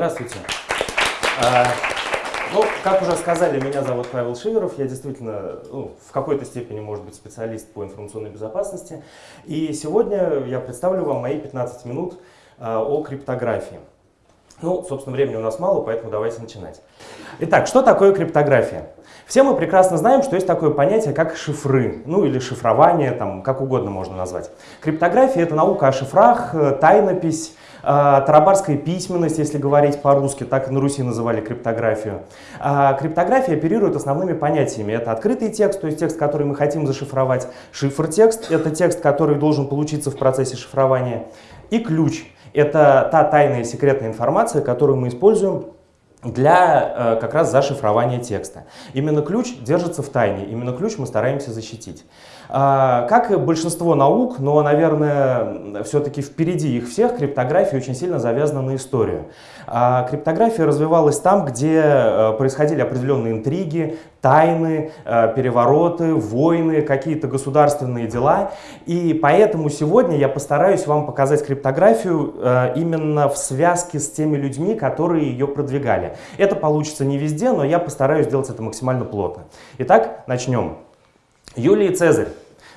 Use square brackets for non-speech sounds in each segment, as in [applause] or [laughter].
Здравствуйте. А, ну, как уже сказали, меня зовут Павел Шиверов. Я действительно ну, в какой-то степени, может быть, специалист по информационной безопасности. И сегодня я представлю вам мои 15 минут а, о криптографии. Ну, собственно, времени у нас мало, поэтому давайте начинать. Итак, что такое криптография? Все мы прекрасно знаем, что есть такое понятие, как шифры, ну или шифрование, там, как угодно можно назвать. Криптография — это наука о шифрах, э, тайнопись, тарабарская письменность, если говорить по-русски, так на Руси называли криптографию. А криптография оперирует основными понятиями. Это открытый текст, то есть текст, который мы хотим зашифровать, шифр-текст, это текст, который должен получиться в процессе шифрования, и ключ — это та тайная секретная информация, которую мы используем для э, как раз зашифрования текста. Именно ключ держится в тайне, именно ключ мы стараемся защитить. А, как большинство наук, но, наверное, все-таки впереди их всех, криптография очень сильно завязана на историю. А, криптография развивалась там, где э, происходили определенные интриги, тайны, э, перевороты, войны, какие-то государственные дела. И поэтому сегодня я постараюсь вам показать криптографию э, именно в связке с теми людьми, которые ее продвигали. Это получится не везде, но я постараюсь сделать это максимально плотно. Итак, начнем. Юлий Цезарь.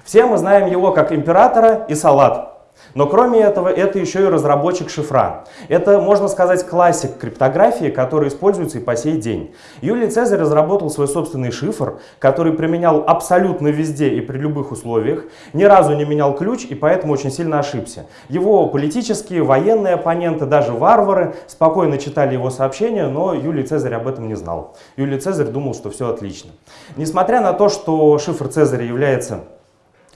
Все мы знаем его как императора и салат. Но кроме этого, это еще и разработчик шифра. Это, можно сказать, классик криптографии, который используется и по сей день. Юлий Цезарь разработал свой собственный шифр, который применял абсолютно везде и при любых условиях, ни разу не менял ключ и поэтому очень сильно ошибся. Его политические, военные оппоненты, даже варвары спокойно читали его сообщения, но Юлий Цезарь об этом не знал. Юлий Цезарь думал, что все отлично. Несмотря на то, что шифр Цезаря является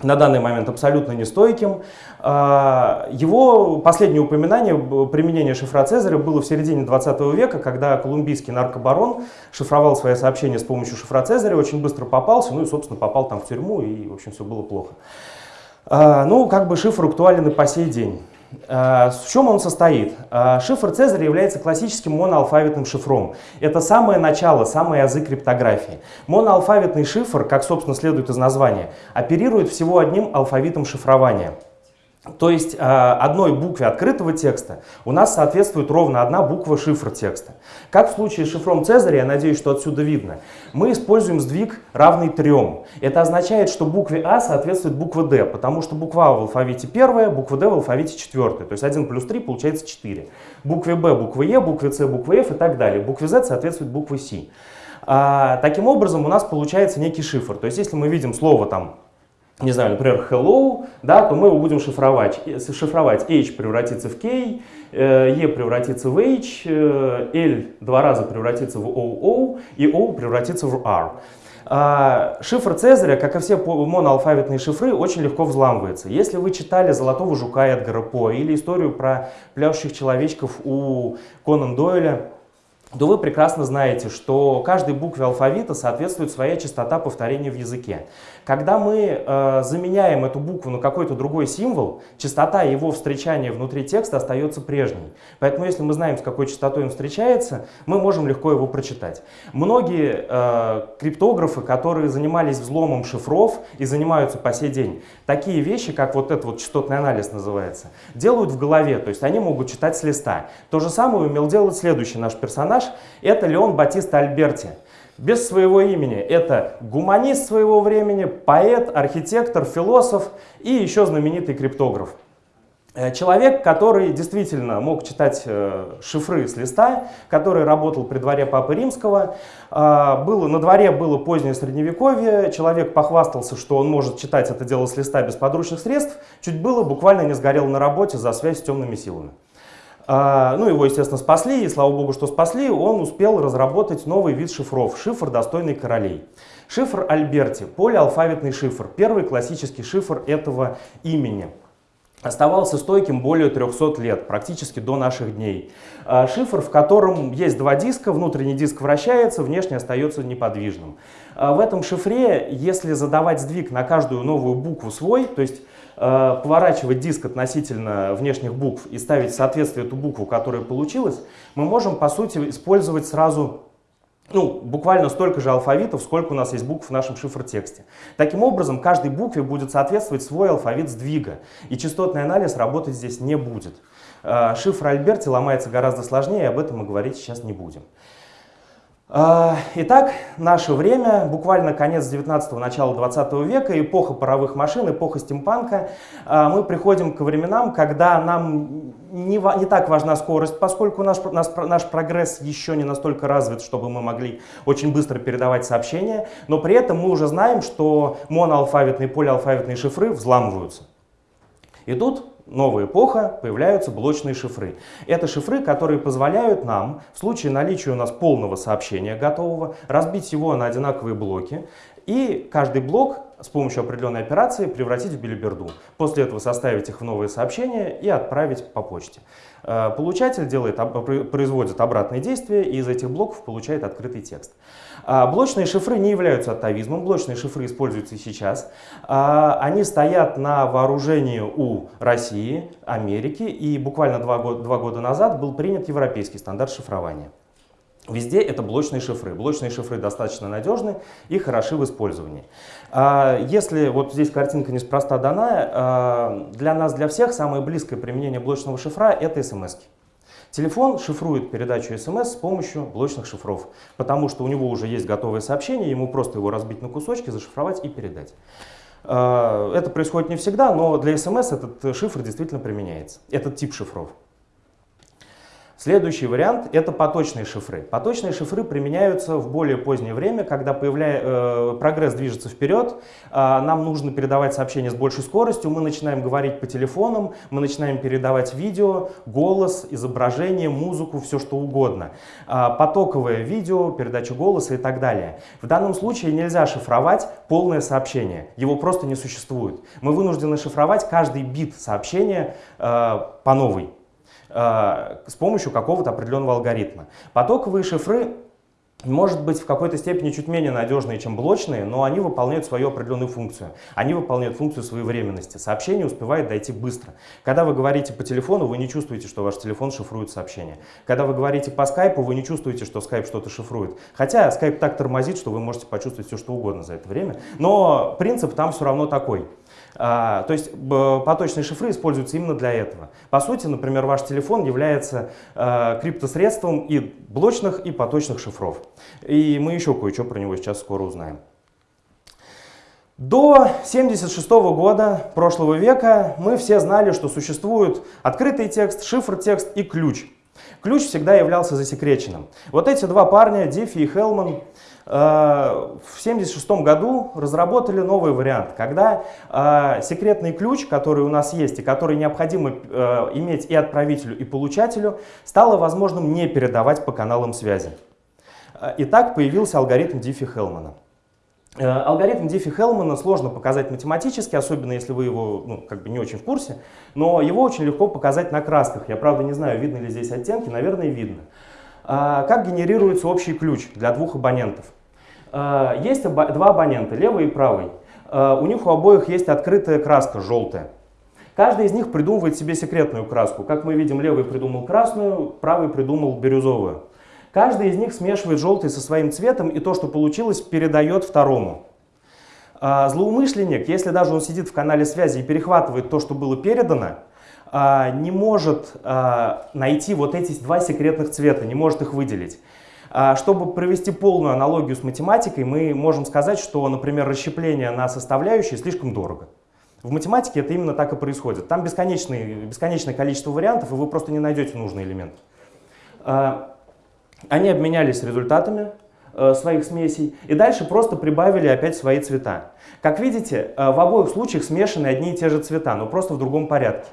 на данный момент абсолютно нестойким. А, его последнее упоминание применения шифра Цезаря было в середине 20 века, когда колумбийский наркобарон шифровал свои сообщения с помощью шифра Цезаря, очень быстро попался, ну и, собственно, попал там в тюрьму, и, в общем, все было плохо. А, ну, как бы шифр актуален и по сей день. Э, в чем он состоит? Э, шифр Цезаря является классическим моноалфавитным шифром. Это самое начало, самый язык криптографии. Моноалфавитный шифр, как собственно следует из названия, оперирует всего одним алфавитом шифрования – то есть э, одной букве открытого текста у нас соответствует ровно одна буква шифра текста. Как в случае с шифром Цезаря, я надеюсь, что отсюда видно, мы используем сдвиг равный трем. Это означает, что букве А соответствует буква D, потому что буква А в алфавите первая, буква D в алфавите четвертая. То есть 1 плюс 3 получается 4. Букве Б буква Е, букве С буква F и так далее. Букве Z соответствует буква С. А, таким образом у нас получается некий шифр. То есть если мы видим слово там не знаю, например, hello, да, то мы его будем шифровать. Шифровать h превратится в k, э, e превратится в h, э, l два раза превратится в oo и o превратится в r. А, шифр Цезаря, как и все моноалфавитные шифры, очень легко взламывается. Если вы читали «Золотого жука» Эдгара По или историю про пляшущих человечков у Конан Дойля, то вы прекрасно знаете, что каждой букве алфавита соответствует своя частота повторения в языке. Когда мы э, заменяем эту букву на какой-то другой символ, частота его встречания внутри текста остается прежней. Поэтому если мы знаем, с какой частотой он встречается, мы можем легко его прочитать. Многие э, криптографы, которые занимались взломом шифров и занимаются по сей день, такие вещи, как вот этот вот частотный анализ называется, делают в голове, то есть они могут читать с листа. То же самое умел делать следующий наш персонаж, это Леон Батиста Альберти без своего имени. Это гуманист своего времени, поэт, архитектор, философ и еще знаменитый криптограф. Э, человек, который действительно мог читать э, шифры с листа, который работал при дворе Папы Римского. Э, было, на дворе было позднее Средневековье, человек похвастался, что он может читать это дело с листа без подручных средств, чуть было, буквально не сгорел на работе за связь с темными силами. А, ну, его, естественно, спасли, и слава богу, что спасли, он успел разработать новый вид шифров, шифр достойный королей. Шифр Альберти, полиалфавитный шифр, первый классический шифр этого имени. Оставался стойким более 300 лет, практически до наших дней. А, шифр, в котором есть два диска, внутренний диск вращается, внешний остается неподвижным. А, в этом шифре, если задавать сдвиг на каждую новую букву свой, то есть поворачивать диск относительно внешних букв и ставить в соответствие эту букву, которая получилась, мы можем, по сути, использовать сразу ну, буквально столько же алфавитов, сколько у нас есть букв в нашем шифротексте. Таким образом, каждой букве будет соответствовать свой алфавит сдвига, и частотный анализ работать здесь не будет. Э, шифр Альберти ломается гораздо сложнее, об этом мы говорить сейчас не будем. А, итак, наше время, буквально конец 19-го, начало 20 века, эпоха паровых машин, эпоха стимпанка. А, мы приходим к временам, когда нам не, не так важна скорость, поскольку наш, наш, наш прогресс еще не настолько развит, чтобы мы могли очень быстро передавать сообщения, но при этом мы уже знаем, что моноалфавитные и полиалфавитные шифры взламываются. И тут новая эпоха, появляются блочные шифры. Это шифры, которые позволяют нам, в случае наличия у нас полного сообщения готового, разбить его на одинаковые блоки, и каждый блок с помощью определенной операции превратить в билиберду. После этого составить их в новые сообщения и отправить по почте. Э, получатель делает, производит обратные действия и из этих блоков получает открытый текст. А, блочные шифры не являются атовизмом, блочные шифры используются и сейчас. А, они стоят на вооружении у России, Америки и буквально два года, два года назад был принят европейский стандарт шифрования. Везде это блочные шифры. Блочные шифры достаточно надежны и хороши в использовании. А, если вот здесь картинка неспроста дана, для нас, для всех, самое близкое применение блочного шифра — это смс -ки. Телефон шифрует передачу смс с помощью блочных шифров, потому что у него уже есть готовое сообщение, ему просто его разбить на кусочки, зашифровать и передать. А, это происходит не всегда, но для смс этот шифр действительно применяется, этот тип шифров. Следующий вариант – это поточные шифры. Поточные шифры применяются в более позднее время, когда появля... э, прогресс движется вперед, э, нам нужно передавать сообщения с большей скоростью, мы начинаем говорить по телефонам, мы начинаем передавать видео, голос, изображение, музыку, все что угодно. Э, потоковое видео, передача голоса и так далее. В данном случае нельзя шифровать полное сообщение, его просто не существует. Мы вынуждены шифровать каждый бит сообщения э, по новой. Э, с помощью какого-то определенного алгоритма. Потоковые шифры может быть в какой-то степени чуть менее надежные, чем блочные, но они выполняют свою определенную функцию. Они выполняют функцию своевременности. Сообщение успевает дойти быстро. Когда вы говорите по телефону, вы не чувствуете, что ваш телефон шифрует сообщение. Когда вы говорите по скайпу, вы не чувствуете, что скайп что-то шифрует. Хотя скайп так тормозит, что вы можете почувствовать все, что угодно за это время. Но принцип там все равно такой. А, то есть поточные шифры используются именно для этого. По сути, например, ваш телефон является а, криптосредством и блочных, и поточных шифров. И мы еще кое-что про него сейчас скоро узнаем. До 1976 года прошлого века мы все знали, что существует открытый текст, шифр-текст и ключ. Ключ всегда являлся засекреченным. Вот эти два парня, Диффи и Хелман, в 1976 году разработали новый вариант, когда э, секретный ключ, который у нас есть и который необходимо э, иметь и отправителю, и получателю, стало возможным не передавать по каналам связи. И так появился алгоритм Диффи-Хелмана. Э, алгоритм Диффи-Хелмана сложно показать математически, особенно если вы его ну, как бы не очень в курсе, но его очень легко показать на красках. Я, правда, не знаю, видно ли здесь оттенки, наверное, видно. Как генерируется общий ключ для двух абонентов? А, есть два абонента, левый и правый. А, у них у обоих есть открытая краска, желтая. Каждый из них придумывает себе секретную краску. Как мы видим, левый придумал красную, правый придумал бирюзовую. Каждый из них смешивает желтый со своим цветом, и то, что получилось, передает второму. А, злоумышленник, если даже он сидит в канале связи и перехватывает то, что было передано, не может найти вот эти два секретных цвета, не может их выделить. Чтобы провести полную аналогию с математикой, мы можем сказать, что, например, расщепление на составляющие слишком дорого. В математике это именно так и происходит. Там бесконечное, бесконечное количество вариантов, и вы просто не найдете нужный элемент. Они обменялись результатами э, своих смесей и дальше просто прибавили опять свои цвета. Как видите, э, в обоих случаях смешаны одни и те же цвета, но просто в другом порядке.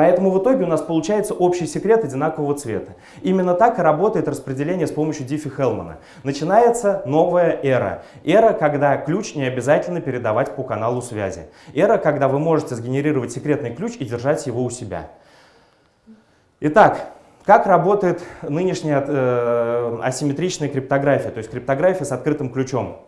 Поэтому в итоге у нас получается общий секрет одинакового цвета. Именно так и работает распределение с помощью Диффи-Хелмана. Начинается новая эра. Эра, когда ключ не обязательно передавать по каналу связи. Эра, когда вы можете сгенерировать секретный ключ и держать его у себя. Итак, как работает нынешняя э, асимметричная криптография, то есть криптография с открытым ключом?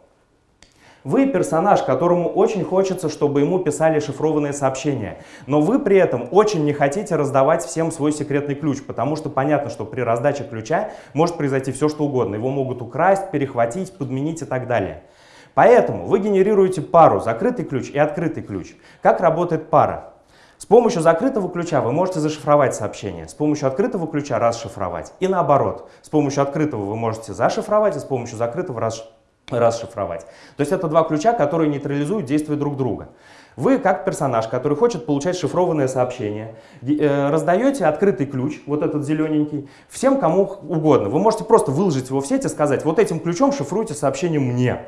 Вы персонаж, которому очень хочется, чтобы ему писали шифрованные сообщения, но вы при этом очень не хотите раздавать всем свой секретный ключ, потому что понятно, что при раздаче ключа может произойти все, что угодно. Его могут украсть, перехватить, подменить и так далее. Поэтому вы генерируете пару закрытый ключ и открытый ключ. Как работает пара? С помощью закрытого ключа вы можете зашифровать сообщение, с помощью открытого ключа расшифровать. И наоборот, с помощью открытого вы можете зашифровать, и с помощью закрытого расшифровать расшифровать. То есть это два ключа, которые нейтрализуют действия друг друга. Вы, как персонаж, который хочет получать шифрованное сообщение, э, раздаете открытый ключ, вот этот зелененький, всем, кому угодно. Вы можете просто выложить его в сеть и сказать, вот этим ключом шифруйте сообщение мне.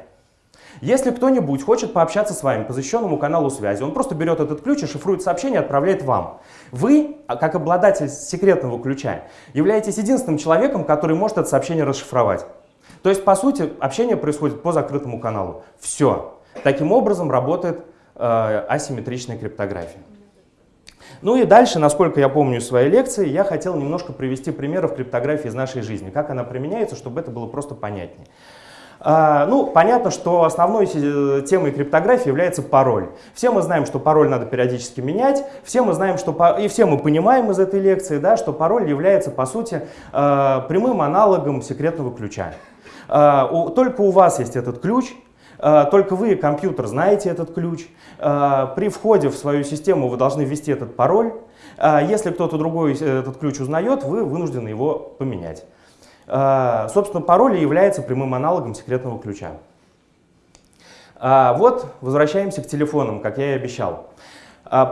Если кто-нибудь хочет пообщаться с вами по защищенному каналу связи, он просто берет этот ключ и шифрует сообщение и отправляет вам. Вы, а, как обладатель секретного ключа, являетесь единственным человеком, который может это сообщение расшифровать. То есть, по сути, общение происходит по закрытому каналу. Все. Таким образом работает э, асимметричная криптография. Ну и дальше, насколько я помню из своей лекции, я хотел немножко привести примеров криптографии из нашей жизни, как она применяется, чтобы это было просто понятнее. А, ну, понятно, что основной э, темой криптографии является пароль. Все мы знаем, что пароль надо периодически менять, все мы знаем, что, и все мы понимаем из этой лекции, да, что пароль является, по сути, э, прямым аналогом секретного ключа. А, только у вас есть этот ключ, а, только вы, компьютер, знаете этот ключ. А, при входе в свою систему вы должны ввести этот пароль. Если кто-то другой этот ключ узнает, вы вынуждены его поменять. Собственно, пароль является прямым аналогом секретного ключа. Вот, возвращаемся к телефонам, как я и обещал.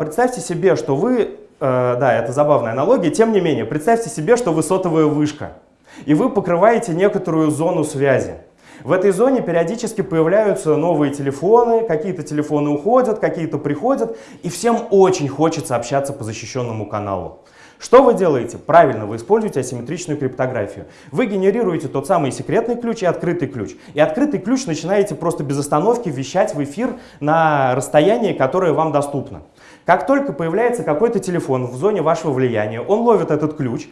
Представьте себе, что вы, да, это забавная аналогия, тем не менее, представьте себе, что вы сотовая вышка и вы покрываете некоторую зону связи. В этой зоне периодически появляются новые телефоны, какие-то телефоны уходят, какие-то приходят, и всем очень хочется общаться по защищенному каналу. Что вы делаете? Правильно, вы используете асимметричную криптографию. Вы генерируете тот самый секретный ключ и открытый ключ. И открытый ключ начинаете просто без остановки вещать в эфир на расстоянии, которое вам доступно. Как только появляется какой-то телефон в зоне вашего влияния, он ловит этот ключ,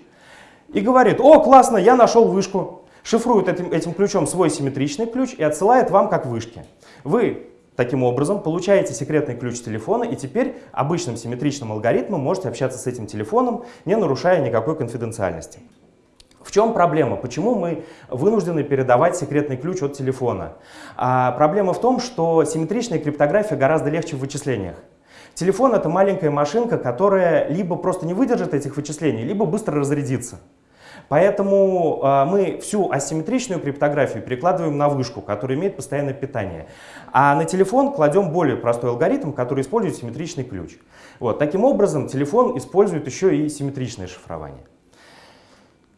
и говорит, о, классно, я нашел вышку. Шифрует этим, этим ключом свой симметричный ключ и отсылает вам как вышки. Вы таким образом получаете секретный ключ телефона и теперь обычным симметричным алгоритмом можете общаться с этим телефоном, не нарушая никакой конфиденциальности. В чем проблема? Почему мы вынуждены передавать секретный ключ от телефона? А проблема в том, что симметричная криптография гораздо легче в вычислениях. Телефон — это маленькая машинка, которая либо просто не выдержит этих вычислений, либо быстро разрядится. Поэтому э, мы всю асимметричную криптографию перекладываем на вышку, которая имеет постоянное питание. А на телефон кладем более простой алгоритм, который использует симметричный ключ. Вот, таким образом, телефон использует еще и симметричное шифрование.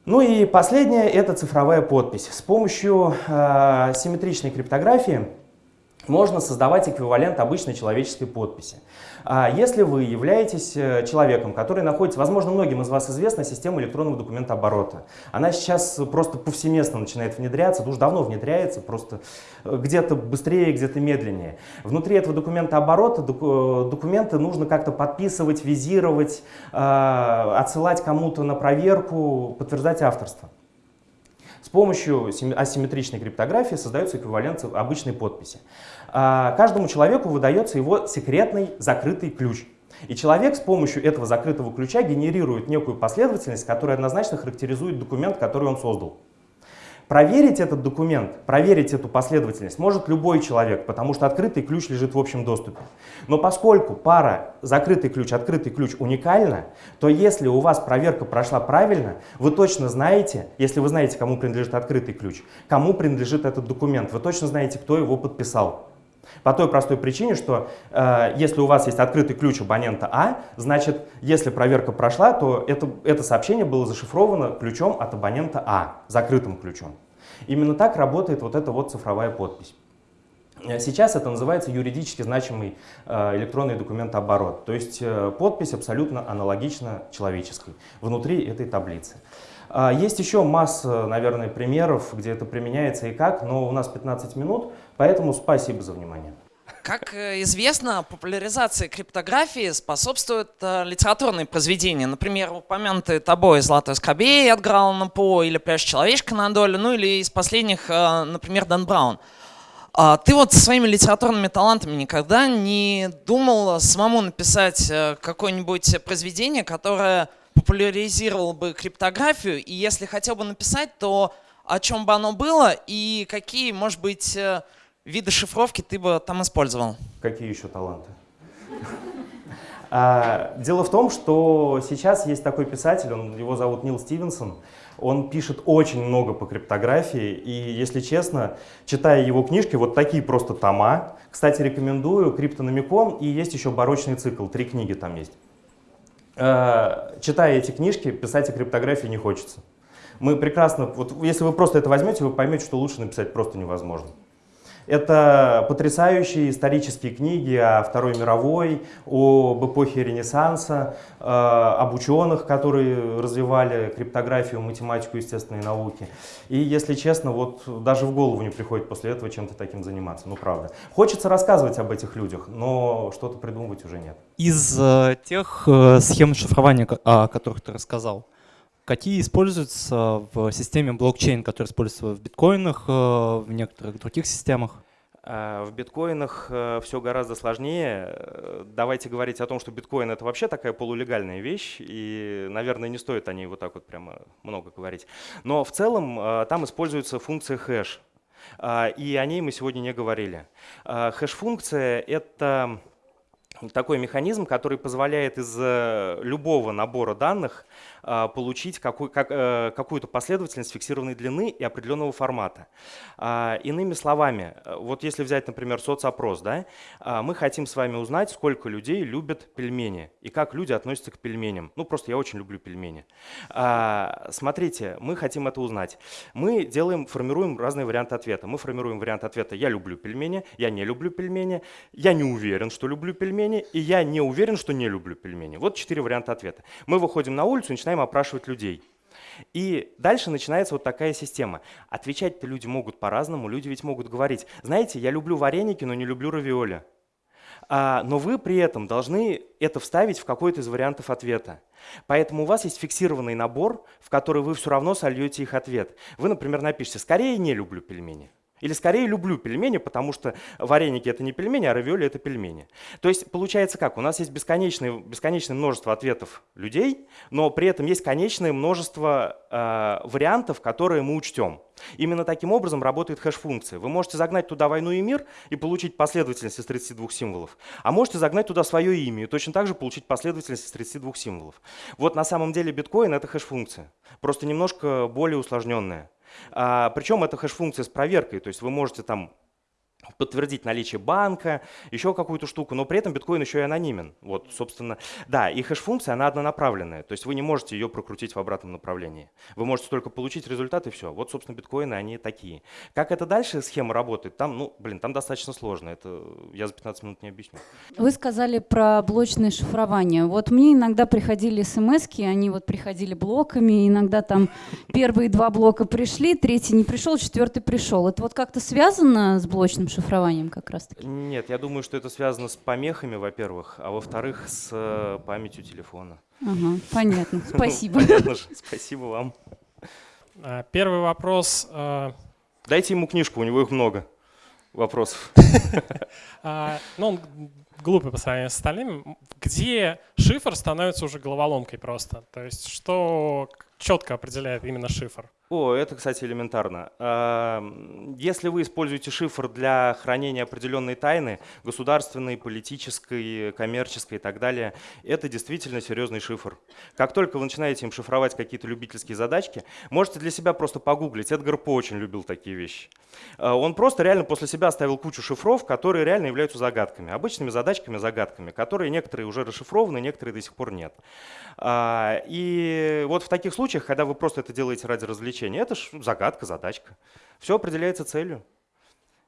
Ну и последнее — это цифровая подпись. С помощью э, симметричной криптографии можно создавать эквивалент обычной человеческой подписи. А если вы являетесь э, человеком, который находится, возможно, многим из вас известна система электронного документа оборота. Она сейчас просто повсеместно начинает внедряться, уже давно внедряется, просто э, где-то быстрее, где-то медленнее. Внутри этого документа оборота э, документы нужно как-то подписывать, визировать, отсылать кому-то на проверку, подтверждать авторство. С помощью асимметричной криптографии создается эквивалент обычной подписи. А, каждому человеку выдается его секретный закрытый ключ. И человек с помощью этого закрытого ключа генерирует некую последовательность, которая однозначно характеризует документ, который он создал. Проверить этот документ, проверить эту последовательность может любой человек, потому что открытый ключ лежит в общем доступе. Но поскольку пара закрытый ключ, открытый ключ уникальна, то если у вас проверка прошла правильно, вы точно знаете, если вы знаете, кому принадлежит открытый ключ, кому принадлежит этот документ, вы точно знаете, кто его подписал. По той простой причине, что э, если у вас есть открытый ключ абонента А, значит, если проверка прошла, то это, это сообщение было зашифровано ключом от абонента А, закрытым ключом. Именно так работает вот эта вот цифровая подпись. Э, сейчас это называется юридически значимый э, электронный документооборот, то есть э, подпись абсолютно аналогична человеческой внутри этой таблицы. А, есть еще масса, наверное, примеров, где это применяется и как, но у нас 15 минут, поэтому спасибо за внимание. Как известно, популяризации криптографии способствуют литературные произведения. Например, упомянутые тобой «Золотой скобей» от Грауна По или «Пляж человечка на долю», ну или из последних, например, Дан Браун. А ты вот своими литературными талантами никогда не думал самому написать э, какое-нибудь произведение, которое популяризировало бы криптографию, и если хотел бы написать, то о чем бы оно было и какие, может быть, э, виды шифровки ты бы там использовал? Какие еще таланты? А, дело в том, что сейчас есть такой писатель, он, его зовут Нил Стивенсон, он пишет очень много по криптографии, и, если честно, читая его книжки, вот такие просто тома. Кстати, рекомендую «Криптономикон», и есть еще «Барочный цикл», три книги там есть. А, читая эти книжки, писать о криптографии не хочется. Мы прекрасно, вот если вы просто это возьмете, вы поймете, что лучше написать просто невозможно. Это потрясающие исторические книги о Второй мировой, об эпохе Ренессанса, э, об ученых, которые развивали криптографию, математику, естественные науки. И, если честно, вот даже в голову не приходит после этого чем-то таким заниматься, ну правда. Хочется рассказывать об этих людях, но что-то придумывать уже нет. Из э, тех э, схем шифрования, о которых ты рассказал, Какие используются в системе блокчейн, которые используются в биткоинах, э, в некоторых других системах? А, в биткоинах э, все гораздо сложнее. Э, давайте говорить о том, что биткоин это вообще такая полулегальная вещь, и, наверное, не стоит о ней вот так вот прямо много говорить. Но в целом там используется функция хэш, и о ней мы сегодня не говорили. Хэш-функция — это такой механизм, который позволяет из любого набора данных получить какую, как, э, какую-то последовательность фиксированной длины и определенного формата. А, иными словами, э, вот если взять, например, соцопрос, да, а, мы хотим с вами узнать, сколько людей любят пельмени и как люди относятся к пельменям. Ну, просто я очень люблю пельмени. Смотрите, мы хотим это узнать. Мы делаем, формируем разные варианты ответа. Мы формируем вариант ответа «я люблю пельмени», «я не люблю пельмени», «я не уверен, что люблю пельмени» и «я не уверен, что не люблю пельмени». Вот четыре варианта ответа. Мы выходим на улицу и начинаем начинаем опрашивать людей. И дальше начинается вот такая система. Отвечать-то люди могут по-разному, люди ведь могут говорить, знаете, я люблю вареники, но не люблю равиоли. А, но вы при этом должны это вставить в какой-то из вариантов ответа. Поэтому у вас есть фиксированный набор, в который вы все равно сольете их ответ. Вы, например, напишите «скорее не люблю пельмени». Или скорее люблю пельмени, потому что вареники это не пельмени, а равиоли это пельмени. То есть получается как? У нас есть бесконечное, бесконечное множество ответов людей, но при этом есть конечное множество э, вариантов, которые мы учтем. Именно таким образом работает хэш-функция. Вы можете загнать туда войну и мир и получить последовательность из 32 символов, а можете загнать туда свое имя и точно так же получить последовательность из 32 символов. Вот на самом деле биткоин — это хэш-функция, просто немножко более усложненная. А, причем это хэш-функция с проверкой, то есть вы можете там подтвердить наличие банка, еще какую-то штуку, но при этом биткоин еще и анонимен. Вот, собственно, да, и хэш-функция, она однонаправленная, то есть вы не можете ее прокрутить в обратном направлении. Вы можете только получить результат и все. Вот, собственно, биткоины, они такие. Как это дальше схема работает, там, ну, блин, там достаточно сложно, это я за 15 минут не объясню. Вы сказали про блочное шифрование. Вот мне иногда приходили смс они вот приходили блоками, иногда там первые два блока пришли, третий не пришел, четвертый пришел. Это вот как-то связано с блочным шифрованием как раз-таки? Нет, я думаю, что это связано с помехами, во-первых, а во-вторых, с э, памятью телефона. Ага, понятно, [laughs] спасибо. Понятно, спасибо вам. А, первый вопрос. А, Дайте ему книжку, у него их много вопросов. [laughs] А, ну, он глупый по сравнению с остальными. Где шифр становится уже головоломкой просто? То есть что четко определяет именно шифр? О, это, кстати, элементарно. Если вы используете шифр для хранения определенной тайны, государственной, политической, коммерческой и так далее, это действительно серьезный шифр. Как только вы начинаете им шифровать какие-то любительские задачки, можете для себя просто погуглить. Эдгар По очень любил такие вещи. А, он просто реально после себя оставил кучу шифров, которые реально являются загадками. Обычными задачками, загадками, которые некоторые уже расшифрованы, некоторые до сих пор нет. А, и вот в таких случаях, когда вы просто это делаете ради развлечения, обучения. Это ж загадка, задачка. Все определяется целью.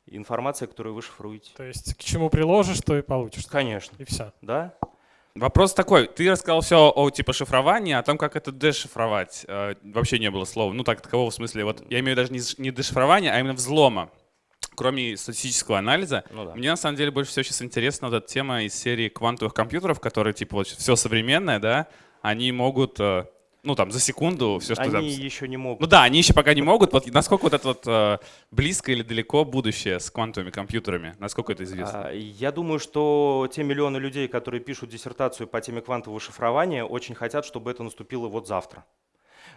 Информация, которую вы шифруете. То есть к чему приложишь, то и получишь. Конечно. И все. Да. Вопрос такой. Ты рассказал все о типа шифровании, а о том, как это дешифровать. Э, вообще не было слова. Ну так, такового в смысле. Вот я имею в виду даже не, не дешифрование, а именно взлома. Кроме статистического анализа, ну, да. мне на самом деле больше всего сейчас интересна вот эта тема из серии квантовых компьютеров, которые типа вот все современное, да, они могут э, Ну, там, за секунду, все, что там... Они еще не могут. Ну да, они еще пока не могут. Вот насколько вот это вот э, близко или далеко будущее с квантовыми компьютерами? Насколько это известно? А, Я думаю, что те миллионы людей, которые пишут диссертацию по теме квантового шифрования, очень хотят, чтобы это наступило вот завтра.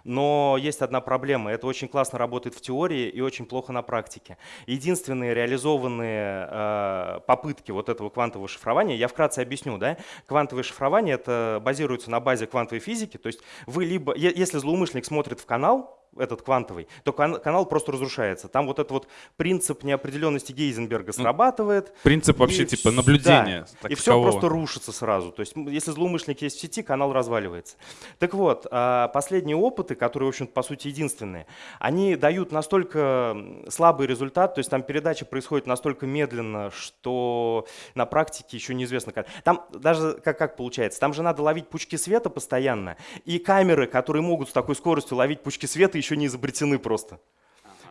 Но есть одна проблема. Это очень классно работает в теории и очень плохо на практике. Единственные реализованные э, попытки вот этого квантового шифрования, я вкратце объясню, да? Квантовое шифрование это базируется на базе квантовой физики. То есть вы либо, если злоумышленник смотрит в канал, этот квантовый, то кан- канал просто разрушается. Там вот этот вот принцип неопределенности Гейзенберга срабатывает. Принцип вообще типа наблюдения. да, и все просто рушится сразу. То есть, если злоумышленник есть в сети, канал разваливается. Так вот, а, последние опыты, которые, в общем по сути, единственные, они дают настолько слабый результат, то есть там передача происходит настолько медленно, что на практике еще неизвестно как. Там даже как, как получается, там же надо ловить пучки света постоянно, и камеры, которые могут с такой скоростью ловить пучки света, еще не изобретены просто.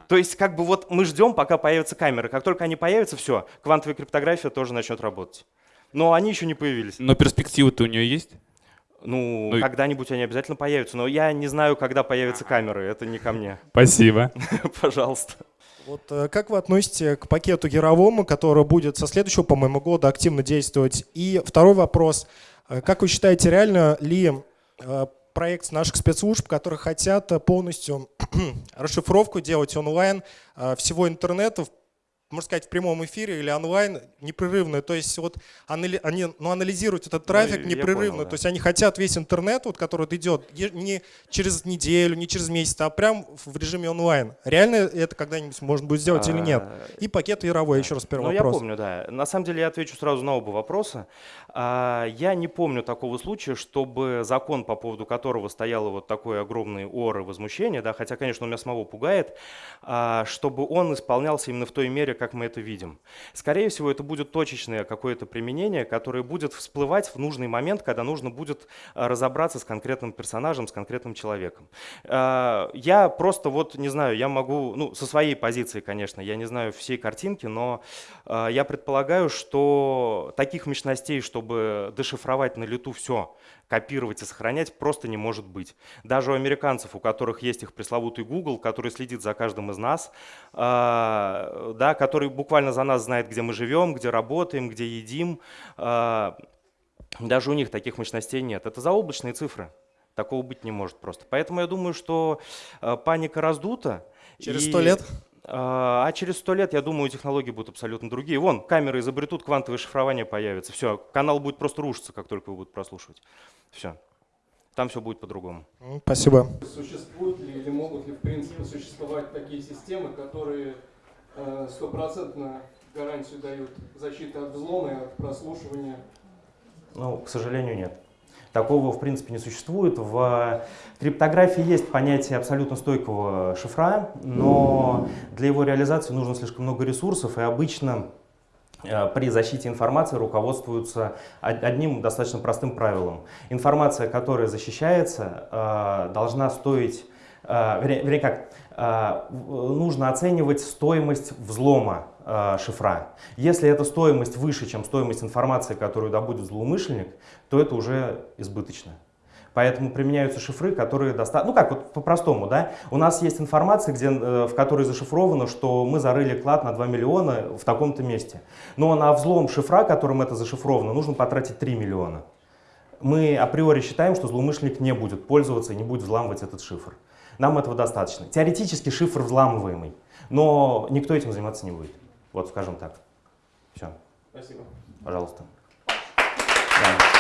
То есть как бы вот мы ждем, пока появятся камеры. Как только они появятся, все, квантовая криптография тоже начнет работать. Но они еще не появились. Но перспективы-то у нее есть? Ну, Ну когда-нибудь они обязательно появятся. Но я не знаю, когда появятся камеры. Это не ко мне. Спасибо. [laughs] Пожалуйста. Вот э, как вы относитесь к пакету Яровому, который будет со следующего, по-моему, года активно действовать? И второй вопрос. Э, Как вы считаете, реально ли э, проект наших спецслужб, которые хотят э, полностью [clears throat] расшифровку делать онлайн э, всего интернета, можно сказать, в прямом эфире или онлайн непрерывно. То есть вот анали- они ну, анализируют этот трафик я непрерывно. понял, да. То есть они хотят весь интернет, вот, который идет не через неделю, не через месяц, а прям в режиме онлайн. Реально это когда-нибудь можно будет сделать или нет? А, И пакет Яровой, еще раз первый Ну, я вопрос. помню, да. На самом деле я отвечу сразу на оба вопроса. А, Я не помню такого случая, чтобы закон, по поводу которого стояло вот такое огромное ор и возмущение, да, хотя, конечно, он меня самого пугает, а, чтобы он исполнялся именно в той мере, как мы это видим. Скорее всего, это будет точечное какое-то применение, которое будет всплывать в нужный момент, когда нужно будет а, разобраться с конкретным персонажем, с конкретным человеком. А, Я просто вот, не знаю, я могу, ну, со своей позиции, конечно, я не знаю всей картинки, но а, я предполагаю, что таких мощностей, чтобы дешифровать на лету все, копировать и сохранять, просто не может быть. Даже у американцев, у которых есть их пресловутый Google, который следит за каждым из нас, да, который буквально за нас знает, где мы живем, где работаем, где едим, а, даже у них таких мощностей нет. Это заоблачные цифры. Такого быть не может просто. Поэтому я думаю, что э, паника раздута. Через и, 100 лет? э, А через сто лет, я думаю, технологии будут абсолютно другие. Вон, камеры изобретут, квантовое шифрование появится. Все, канал будет просто рушиться, как только его будут прослушивать. Все. Там все будет по-другому. Спасибо. Существуют ли или могут ли в принципе существовать такие системы, которые стопроцентно гарантию дают защиты от взлома и от прослушивания? Ну, к сожалению, нет. Такого, в принципе, не существует. В криптографии есть понятие абсолютно стойкого шифра, но для его реализации нужно слишком много ресурсов, и обычно э, при защите информации руководствуются од- одним достаточно простым правилом. Информация, которая защищается, э, должна стоить, э, вернее, вернее как, э, нужно оценивать стоимость взлома э, шифра. Если эта стоимость выше, чем стоимость информации, которую добудет злоумышленник, то это уже избыточно. Поэтому применяются шифры, которые достаточно... Ну как, вот по-простому, да? У нас есть информация, где, э, в которой зашифровано, что мы зарыли клад на 2 миллиона в таком-то месте. Но на взлом шифра, которым это зашифровано, нужно потратить 3 миллиона. Мы априори считаем, что злоумышленник не будет пользоваться и не будет взламывать этот шифр. Нам этого достаточно. Теоретически шифр взламываемый, но никто этим заниматься не будет. Вот скажем так. Все. Спасибо. Пожалуйста. Да.